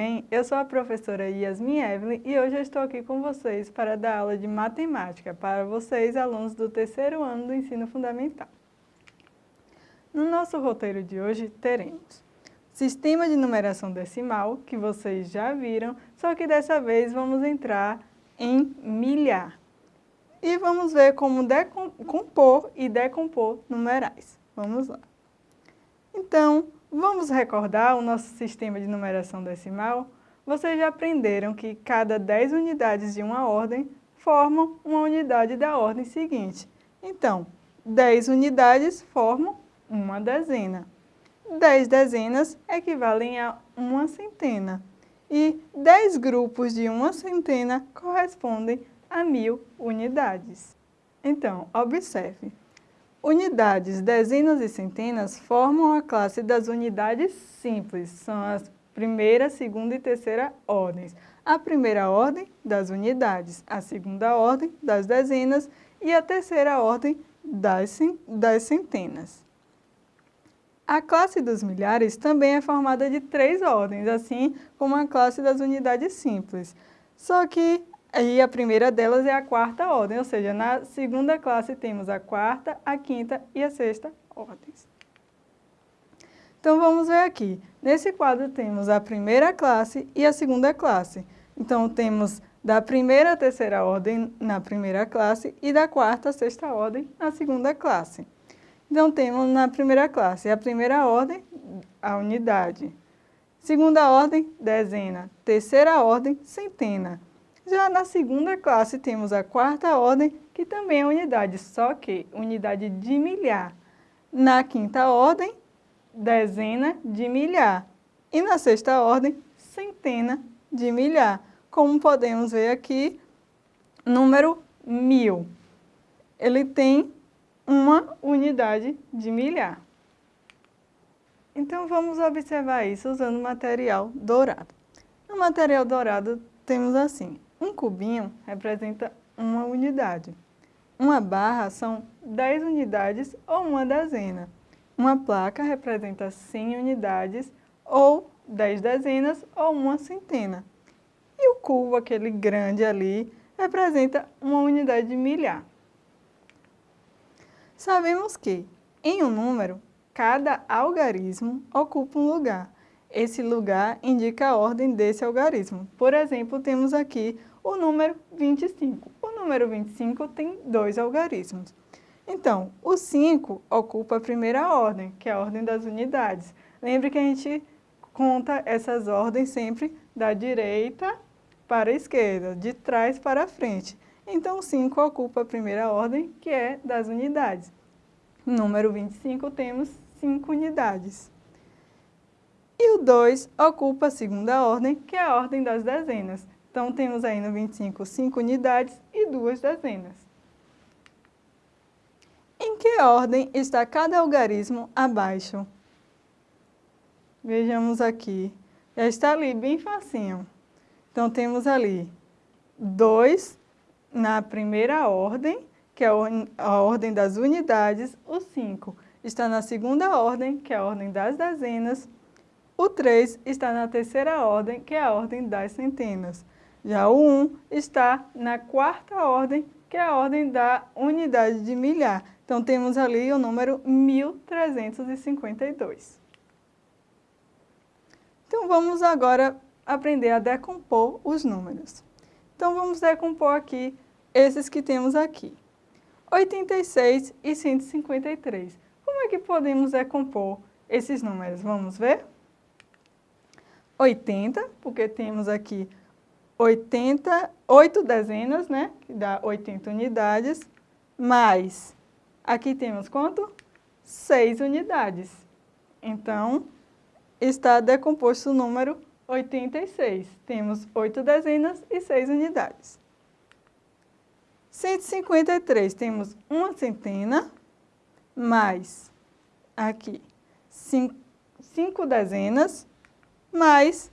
bem? Eu sou a professora Yasmin Evelyn e hoje eu estou aqui com vocês para dar aula de matemática para vocês, alunos do terceiro ano do ensino fundamental. No nosso roteiro de hoje teremos sistema de numeração decimal, que vocês já viram, só que dessa vez vamos entrar em milhar. E vamos ver como compor e decompor numerais. Vamos lá. Então, Vamos recordar o nosso sistema de numeração decimal? Vocês já aprenderam que cada 10 unidades de uma ordem formam uma unidade da ordem seguinte. Então, 10 unidades formam uma dezena. 10 dezenas equivalem a uma centena. E 10 grupos de uma centena correspondem a mil unidades. Então, observe. Unidades, dezenas e centenas formam a classe das unidades simples, são as primeira, segunda e terceira ordens. A primeira ordem das unidades, a segunda ordem das dezenas e a terceira ordem das, centenas. A classe dos milhares também é formada de três ordens, assim como a classe das unidades simples. Só que e a primeira delas é a quarta ordem, ou seja, na segunda classe temos a quarta, a quinta e a sexta ordens. Então vamos ver aqui. Nesse quadro temos a primeira classe e a segunda classe. Então temos da primeira à terceira ordem na primeira classe e da quarta à sexta ordem na segunda classe. Então temos na primeira classe a primeira ordem, a unidade. Segunda ordem, dezena. Terceira ordem, centena. Já na segunda classe temos a quarta ordem, que também é unidade, só que unidade de milhar. Na quinta ordem, dezena de milhar. E na sexta ordem, centena de milhar. Como podemos ver aqui, número mil. Ele tem uma unidade de milhar. Então vamos observar isso usando material dourado. No material dourado temos assim, um cubinho representa uma unidade. Uma barra são 10 unidades ou uma dezena. Uma placa representa 100 unidades ou 10 dezenas ou uma centena. E o cubo, aquele grande ali, representa uma unidade de milhar. Sabemos que, em um número, cada algarismo ocupa um lugar. Esse lugar indica a ordem desse algarismo. Por exemplo, temos aqui o número 25. O número 25 tem dois algarismos. Então, o 5 ocupa a primeira ordem, que é a ordem das unidades. Lembre que a gente conta essas ordens sempre da direita para a esquerda, de trás para a frente. Então, o 5 ocupa a primeira ordem, que é das unidades. Número 25 temos 5 unidades. E o 2 ocupa a segunda ordem, que é a ordem das dezenas. Então, temos aí no 25 5 unidades e duas dezenas. Em que ordem está cada algarismo abaixo? Vejamos aqui. Já está ali, bem facinho. Então, temos ali 2 na primeira ordem, que é a ordem das unidades. O 5 está na segunda ordem, que é a ordem das dezenas. O 3 está na terceira ordem, que é a ordem das centenas. Já o 1 está na quarta ordem, que é a ordem da unidade de milhar. Então, temos ali o número 1352. Então, vamos agora aprender a decompor os números. Então, vamos decompor aqui esses que temos aqui. 86 e 153. Como é que podemos decompor esses números? Vamos ver? 80, porque temos aqui 80, 8 dezenas, né? Que dá 80 unidades, mais, aqui temos quanto? 6 unidades. Então, está decomposto o número 86. Temos 8 dezenas e 6 unidades. 153, temos uma centena, mais, aqui, 5 dezenas, mais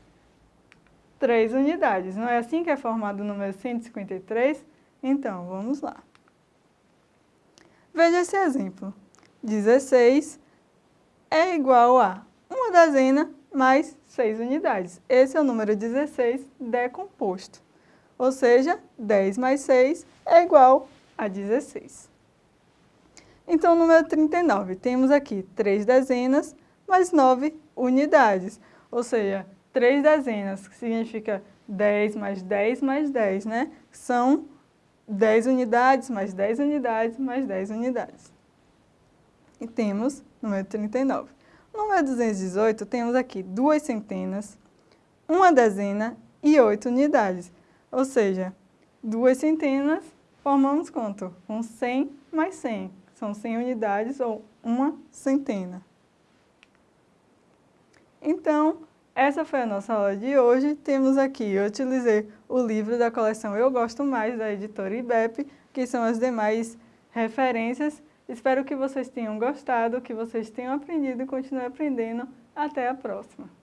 3 unidades. Não é assim que é formado o número 153? Então, vamos lá. Veja esse exemplo. 16 é igual a uma dezena mais 6 unidades. Esse é o número 16 decomposto. Ou seja, 10 mais 6 é igual a 16. Então, o número 39, temos aqui 3 dezenas mais 9 unidades. Ou seja, 3 dezenas, que significa 10 mais 10 mais 10, né? São 10 unidades mais 10 unidades mais 10 unidades. E temos número 39. No número 218, temos aqui duas centenas, uma dezena e 8 unidades. Ou seja, duas centenas formamos quanto? Com 100 mais 100. São 100 unidades ou uma centena. Então, essa foi a nossa aula de hoje. Temos aqui, eu utilizei o livro da coleção Eu Gosto Mais, da editora IBEP, que são as demais referências. Espero que vocês tenham gostado, que vocês tenham aprendido e continuem aprendendo. Até a próxima!